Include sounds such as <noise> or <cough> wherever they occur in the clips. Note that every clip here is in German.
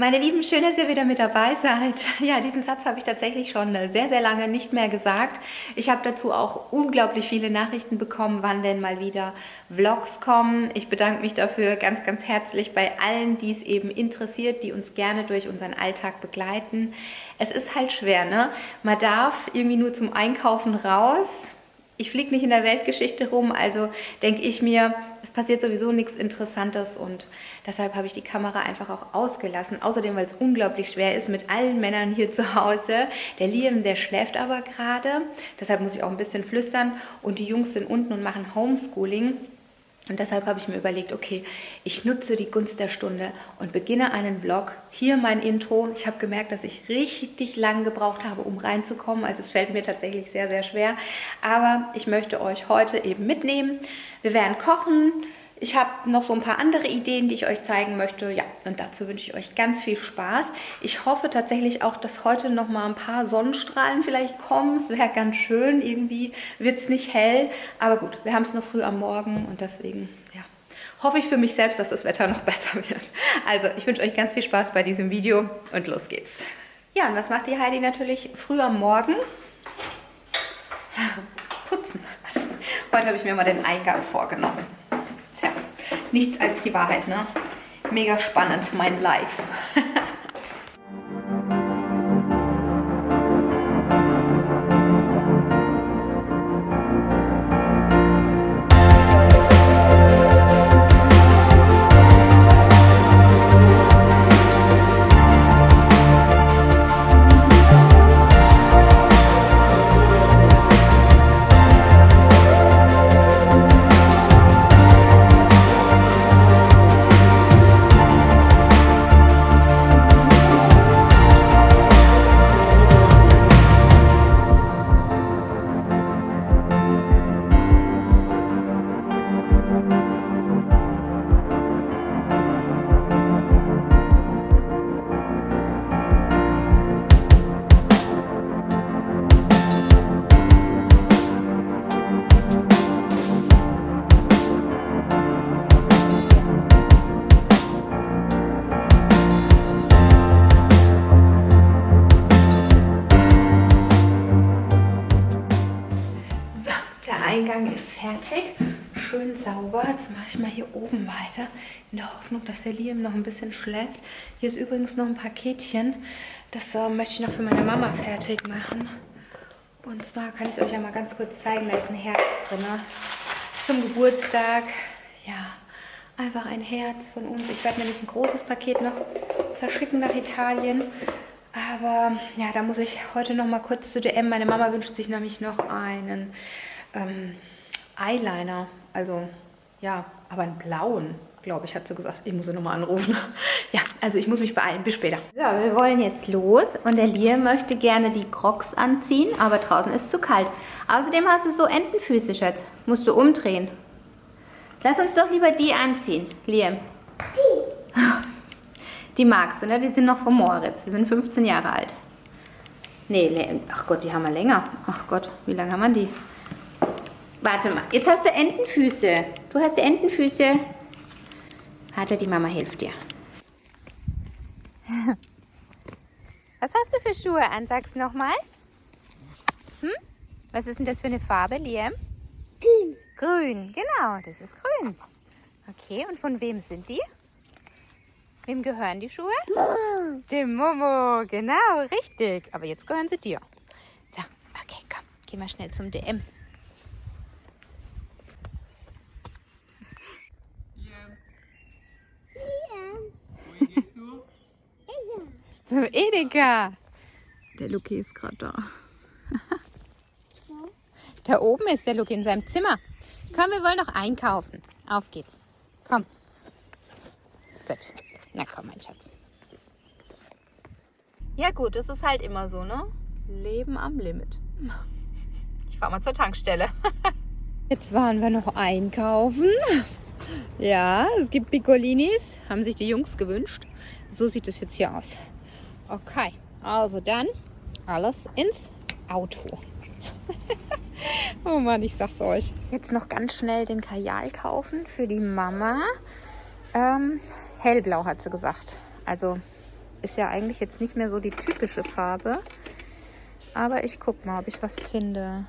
Meine Lieben, schön, dass ihr wieder mit dabei seid. Ja, diesen Satz habe ich tatsächlich schon sehr, sehr lange nicht mehr gesagt. Ich habe dazu auch unglaublich viele Nachrichten bekommen, wann denn mal wieder Vlogs kommen. Ich bedanke mich dafür ganz, ganz herzlich bei allen, die es eben interessiert, die uns gerne durch unseren Alltag begleiten. Es ist halt schwer, ne? Man darf irgendwie nur zum Einkaufen raus, ich fliege nicht in der Weltgeschichte rum, also denke ich mir, es passiert sowieso nichts Interessantes und deshalb habe ich die Kamera einfach auch ausgelassen. Außerdem, weil es unglaublich schwer ist mit allen Männern hier zu Hause. Der Liam, der schläft aber gerade, deshalb muss ich auch ein bisschen flüstern und die Jungs sind unten und machen Homeschooling. Und deshalb habe ich mir überlegt, okay, ich nutze die Gunst der Stunde und beginne einen Vlog. Hier mein Intro. Ich habe gemerkt, dass ich richtig lang gebraucht habe, um reinzukommen. Also es fällt mir tatsächlich sehr, sehr schwer. Aber ich möchte euch heute eben mitnehmen. Wir werden kochen, ich habe noch so ein paar andere Ideen, die ich euch zeigen möchte. Ja, und dazu wünsche ich euch ganz viel Spaß. Ich hoffe tatsächlich auch, dass heute noch mal ein paar Sonnenstrahlen vielleicht kommen. Es wäre ganz schön. Irgendwie wird es nicht hell. Aber gut, wir haben es noch früh am Morgen und deswegen, ja, hoffe ich für mich selbst, dass das Wetter noch <laughs> besser wird. Also, ich wünsche euch ganz viel Spaß bei diesem Video und los geht's. Ja, und was macht die Heidi natürlich früh am Morgen? <laughs> Putzen. Heute habe ich mir mal den Eingang vorgenommen nichts als die Wahrheit, ne? Mega spannend, mein Life. <laughs> fertig. Schön sauber. Jetzt mache ich mal hier oben weiter. In der Hoffnung, dass der Liam noch ein bisschen schläft. Hier ist übrigens noch ein Paketchen. Das äh, möchte ich noch für meine Mama fertig machen. Und zwar kann ich euch ja mal ganz kurz zeigen. Da ist ein Herz drin. Ne? Zum Geburtstag. Ja, einfach ein Herz von uns. Ich werde nämlich ein großes Paket noch verschicken nach Italien. Aber ja, da muss ich heute noch mal kurz zu DM. Meine Mama wünscht sich nämlich noch einen ähm, Eyeliner. Also, ja, aber einen blauen, glaube ich, hat sie gesagt. Ich muss sie nochmal anrufen. <laughs> Ja, also ich muss mich beeilen. Bis später. So, wir wollen jetzt los. Und der Liam möchte gerne die Crocs anziehen, aber draußen ist es zu kalt. Außerdem hast du so Entenfüße, Schatz. Musst du umdrehen. Lass uns doch lieber die anziehen, Liam. Die. <laughs> Die magst du, ne? Die sind noch von Moritz. Die sind 15 Jahre alt. Nee, ach Gott, die haben wir länger. Ach Gott, wie lange haben wir die? Warte mal, jetzt hast du Entenfüße. Du hast Entenfüße. Warte, die Mama hilft dir. <laughs> Was hast du für Schuhe an? Sag's nochmal. Hm? Was ist denn das für eine Farbe, Liam? Grün. Grün, genau, das ist grün. Okay, und von wem sind die? Wem gehören die Schuhe? Momo. Dem Momo, genau, richtig. Aber jetzt gehören sie dir. So, okay, komm, geh mal schnell zum DM. Zum Edeka. Der Luki ist gerade da. <laughs> da oben ist der Luki in seinem Zimmer. Komm, wir wollen noch einkaufen. Auf geht's. Komm. Gut. Na komm, mein Schatz. Ja gut, es ist halt immer so, ne? Leben am Limit. Ich fahr mal zur Tankstelle. <laughs> Jetzt waren wir noch einkaufen. Ja, es gibt Piccolinis. Haben sich die Jungs gewünscht. So sieht es jetzt hier aus. Okay, also dann alles ins Auto. <laughs> oh Mann, ich sag's euch. Jetzt noch ganz schnell den Kajal kaufen für die Mama. Ähm, hellblau hat sie gesagt. Also ist ja eigentlich jetzt nicht mehr so die typische Farbe. Aber ich guck mal, ob ich was finde.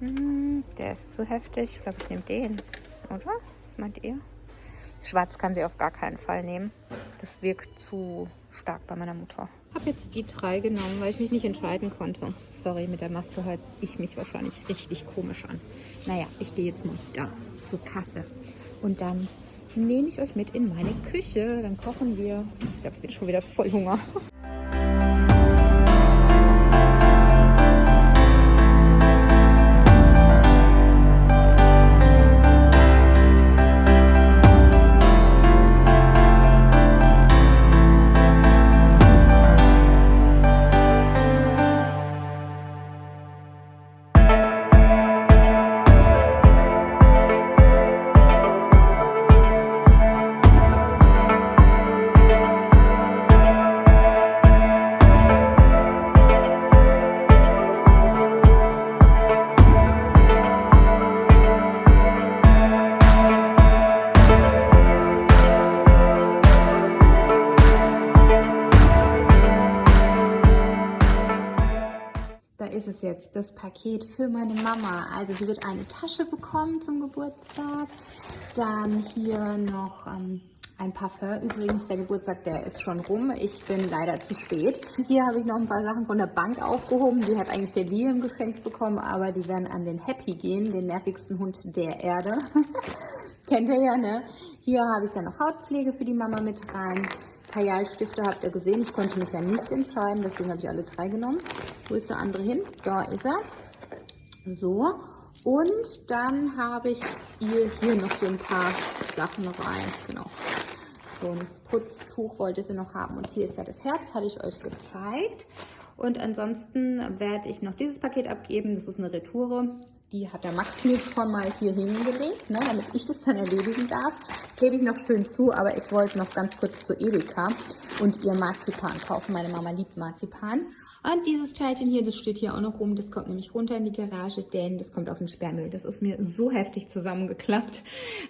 Hm, der ist zu heftig. Ich glaube, ich nehme den. Oder? Was meint ihr? Schwarz kann sie auf gar keinen Fall nehmen. Das wirkt zu stark bei meiner Mutter. Ich habe jetzt die drei genommen, weil ich mich nicht entscheiden konnte. Sorry, mit der Maske hört ich mich wahrscheinlich richtig komisch an. Naja, ich gehe jetzt mal da zur Kasse. Und dann nehme ich euch mit in meine Küche. Dann kochen wir. Ich habe jetzt schon wieder voll Hunger. Jetzt, das Paket für meine Mama. Also sie wird eine Tasche bekommen zum Geburtstag. Dann hier noch ähm, ein Parfum. Übrigens, der Geburtstag, der ist schon rum. Ich bin leider zu spät. Hier habe ich noch ein paar Sachen von der Bank aufgehoben. Die hat eigentlich der Liam geschenkt bekommen, aber die werden an den Happy gehen, den nervigsten Hund der Erde. <laughs> Kennt ihr ja, ne? Hier habe ich dann noch Hautpflege für die Mama mit rein. Kajalstifte habt ihr gesehen. Ich konnte mich ja nicht entscheiden, deswegen habe ich alle drei genommen. Wo ist der andere hin? Da ist er. So. Und dann habe ich hier, hier noch so ein paar Sachen rein. Genau. So ein Putztuch wollte sie noch haben. Und hier ist ja das Herz, hatte ich euch gezeigt. Und ansonsten werde ich noch dieses Paket abgeben. Das ist eine Retoure. Die hat der Max mir schon mal hier hingelegt, ne, damit ich das dann erledigen darf. Klebe ich noch schön zu, aber ich wollte noch ganz kurz zu Edeka und ihr Marzipan kaufen. Meine Mama liebt Marzipan. Und dieses Teilchen hier, das steht hier auch noch rum. Das kommt nämlich runter in die Garage, denn das kommt auf den Sperrmüll. Das ist mir so heftig zusammengeklappt,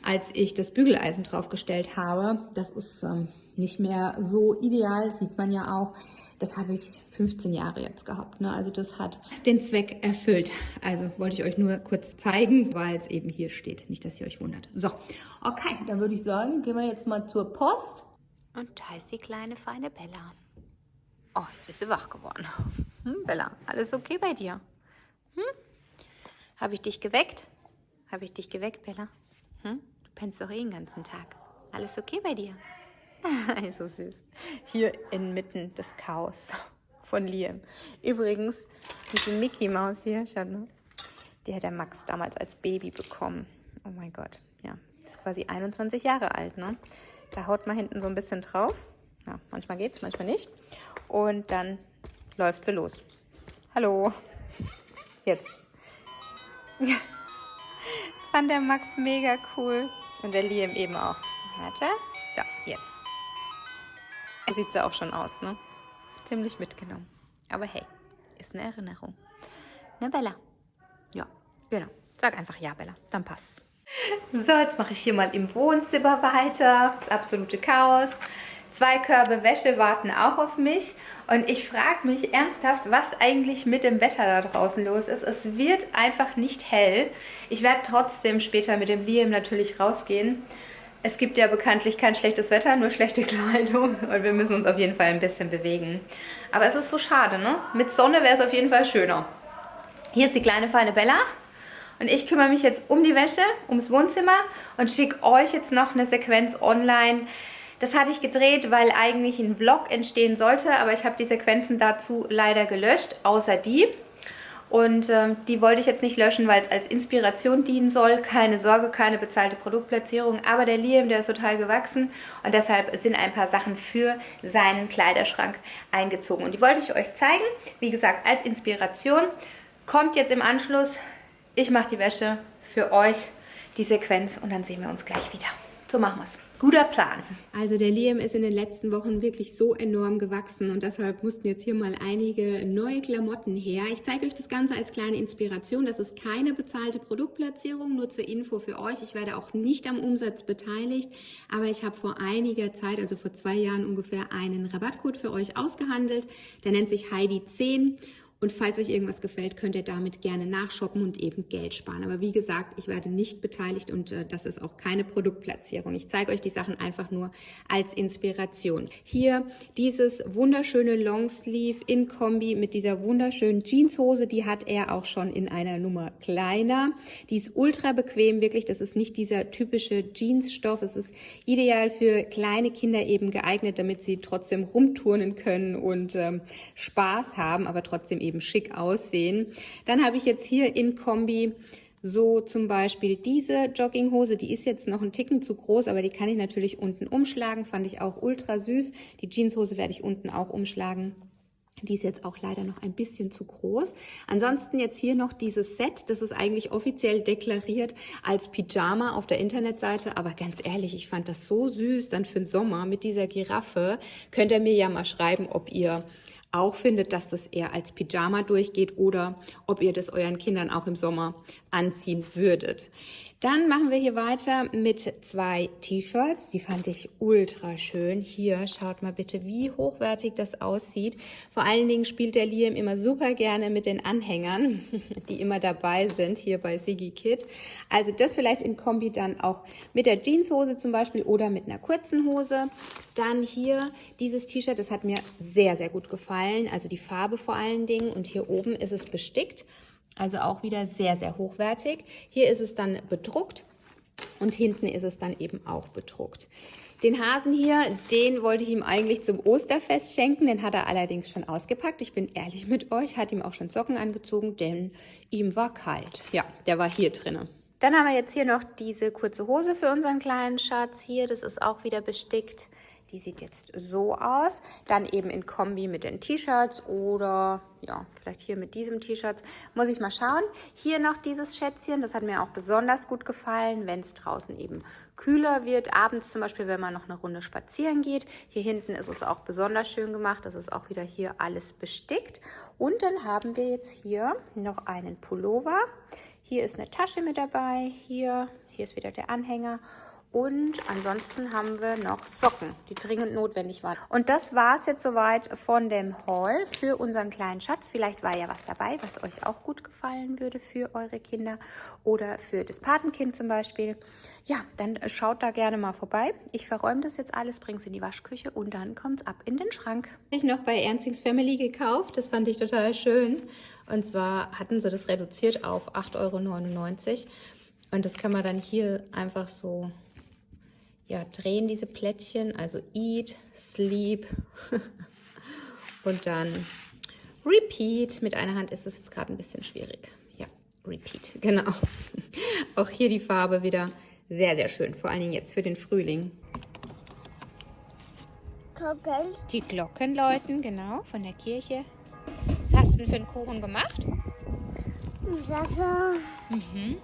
als ich das Bügeleisen draufgestellt habe. Das ist ähm, nicht mehr so ideal, sieht man ja auch. Das habe ich 15 Jahre jetzt gehabt. Ne? Also das hat den Zweck erfüllt. Also wollte ich euch nur kurz zeigen, weil es eben hier steht. Nicht, dass ihr euch wundert. So, okay, dann würde ich sagen, gehen wir jetzt mal zur Post. Und da ist die kleine feine Bella. Oh, jetzt ist sie wach geworden. Hm, Bella, alles okay bei dir? Hm? Habe ich dich geweckt? Habe ich dich geweckt, Bella? Hm? Du pennst doch eh den ganzen Tag. Alles okay bei dir? <laughs> so süß. Hier inmitten des Chaos von Liam. Übrigens, diese Mickey Maus hier, schaut mal, die hat der Max damals als Baby bekommen. Oh mein Gott, ja. Ist quasi 21 Jahre alt, ne? Da haut man hinten so ein bisschen drauf. Ja, manchmal geht's, manchmal nicht. Und dann läuft sie los. Hallo. Jetzt. <laughs> Fand der Max mega cool. Und der Liam eben auch. Warte. So, jetzt. So sieht sie auch schon aus, ne? Ziemlich mitgenommen. Aber hey, ist eine Erinnerung. Ne, Bella? Ja, genau. Sag einfach ja, Bella. Dann passt's. So, jetzt mache ich hier mal im Wohnzimmer weiter. Das absolute Chaos. Zwei Körbe Wäsche warten auch auf mich. Und ich frage mich ernsthaft, was eigentlich mit dem Wetter da draußen los ist. Es wird einfach nicht hell. Ich werde trotzdem später mit dem Liam natürlich rausgehen es gibt ja bekanntlich kein schlechtes Wetter, nur schlechte <laughs> Kleidung und wir müssen uns auf jeden Fall ein bisschen bewegen. Aber es ist so schade, ne? Mit Sonne wäre es auf jeden Fall schöner. Hier ist die kleine feine Bella und ich kümmere mich jetzt um die Wäsche, ums Wohnzimmer und schicke euch jetzt noch eine Sequenz online. Das hatte ich gedreht, weil eigentlich ein Vlog entstehen sollte, aber ich habe die Sequenzen dazu leider gelöscht, außer die. Und ähm, die wollte ich jetzt nicht löschen, weil es als Inspiration dienen soll. Keine Sorge, keine bezahlte Produktplatzierung. Aber der Liam, der ist total gewachsen und deshalb sind ein paar Sachen für seinen Kleiderschrank eingezogen. Und die wollte ich euch zeigen. Wie gesagt, als Inspiration. Kommt jetzt im Anschluss. Ich mache die Wäsche für euch, die Sequenz und dann sehen wir uns gleich wieder. So machen wir es. Guter Plan. Also der Liam ist in den letzten Wochen wirklich so enorm gewachsen und deshalb mussten jetzt hier mal einige neue Klamotten her. Ich zeige euch das Ganze als kleine Inspiration. Das ist keine bezahlte Produktplatzierung, nur zur Info für euch. Ich werde auch nicht am Umsatz beteiligt, aber ich habe vor einiger Zeit, also vor zwei Jahren ungefähr, einen Rabattcode für euch ausgehandelt. Der nennt sich Heidi10 und falls euch irgendwas gefällt, könnt ihr damit gerne nachshoppen und eben Geld sparen. Aber wie gesagt, ich werde nicht beteiligt und äh, das ist auch keine Produktplatzierung. Ich zeige euch die Sachen einfach nur als Inspiration. Hier dieses wunderschöne Longsleeve in Kombi mit dieser wunderschönen Jeanshose. Die hat er auch schon in einer Nummer kleiner. Die ist ultra bequem, wirklich. Das ist nicht dieser typische Jeansstoff. Es ist ideal für kleine Kinder eben geeignet, damit sie trotzdem rumturnen können und ähm, Spaß haben, aber trotzdem eben eben schick aussehen. Dann habe ich jetzt hier in Kombi so zum Beispiel diese Jogginghose, die ist jetzt noch ein Ticken zu groß, aber die kann ich natürlich unten umschlagen, fand ich auch ultra süß. Die Jeanshose werde ich unten auch umschlagen. Die ist jetzt auch leider noch ein bisschen zu groß. Ansonsten jetzt hier noch dieses Set. Das ist eigentlich offiziell deklariert als Pyjama auf der Internetseite. Aber ganz ehrlich, ich fand das so süß dann für den Sommer mit dieser Giraffe. Könnt ihr mir ja mal schreiben, ob ihr auch findet, dass das eher als Pyjama durchgeht oder ob ihr das euren Kindern auch im Sommer anziehen würdet. Dann machen wir hier weiter mit zwei T-Shirts. Die fand ich ultra schön. Hier, schaut mal bitte, wie hochwertig das aussieht. Vor allen Dingen spielt der Liam immer super gerne mit den Anhängern, <laughs> die immer dabei sind, hier bei Siggy Kid. Also das vielleicht in Kombi dann auch mit der Jeanshose zum Beispiel oder mit einer kurzen Hose. Dann hier dieses T-Shirt, das hat mir sehr, sehr gut gefallen. Also die Farbe vor allen Dingen. Und hier oben ist es bestickt. Also auch wieder sehr, sehr hochwertig. Hier ist es dann bedruckt und hinten ist es dann eben auch bedruckt. Den Hasen hier, den wollte ich ihm eigentlich zum Osterfest schenken, den hat er allerdings schon ausgepackt. Ich bin ehrlich mit euch, hat ihm auch schon Socken angezogen, denn ihm war kalt. Ja, der war hier drinnen. Dann haben wir jetzt hier noch diese kurze Hose für unseren kleinen Schatz hier. Das ist auch wieder bestickt. Die sieht jetzt so aus. Dann eben in Kombi mit den T-Shirts oder ja, vielleicht hier mit diesem T-Shirt. Muss ich mal schauen. Hier noch dieses Schätzchen. Das hat mir auch besonders gut gefallen, wenn es draußen eben kühler wird. Abends zum Beispiel, wenn man noch eine Runde spazieren geht. Hier hinten ist es auch besonders schön gemacht. Das ist auch wieder hier alles bestickt. Und dann haben wir jetzt hier noch einen Pullover. Hier ist eine Tasche mit dabei. Hier, hier ist wieder der Anhänger. Und ansonsten haben wir noch Socken, die dringend notwendig waren. Und das war es jetzt soweit von dem Haul für unseren kleinen Schatz. Vielleicht war ja was dabei, was euch auch gut gefallen würde für eure Kinder oder für das Patenkind zum Beispiel. Ja, dann schaut da gerne mal vorbei. Ich verräume das jetzt alles, bringe es in die Waschküche und dann kommt es ab in den Schrank. Ich noch bei Ernstings Family gekauft. Das fand ich total schön. Und zwar hatten sie das reduziert auf 8,99 Euro. Und das kann man dann hier einfach so ja, drehen diese Plättchen, also Eat, Sleep <laughs> und dann Repeat. Mit einer Hand ist es jetzt gerade ein bisschen schwierig. Ja, Repeat, <laughs> genau. Auch hier die Farbe wieder sehr, sehr schön, vor allen Dingen jetzt für den Frühling. Glocken. Die Glocken läuten, genau, von der Kirche. Was hast du denn für einen Kuchen gemacht? Wasser. Mhm.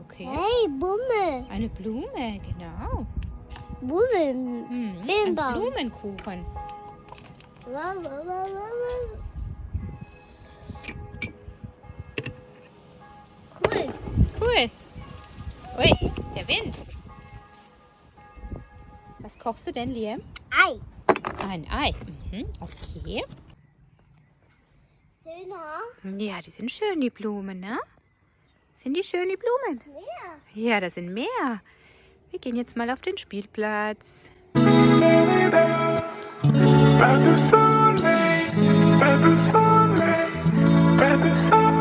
Okay. Hey, Bummel. Eine Blume, genau. Bummel. Hm, ein Blumenkuchen. Cool. Cool. Ui, der Wind. Was kochst du denn, Liam? Ei. Ein Ei. Mhm, okay. Schöner. Ja, die sind schön, die Blumen, ne? Sind die schön, die Blumen? Mehr. Ja, da sind mehr. Wir gehen jetzt mal auf den Spielplatz. Pas de soleil, pas de soleil, pas de soleil.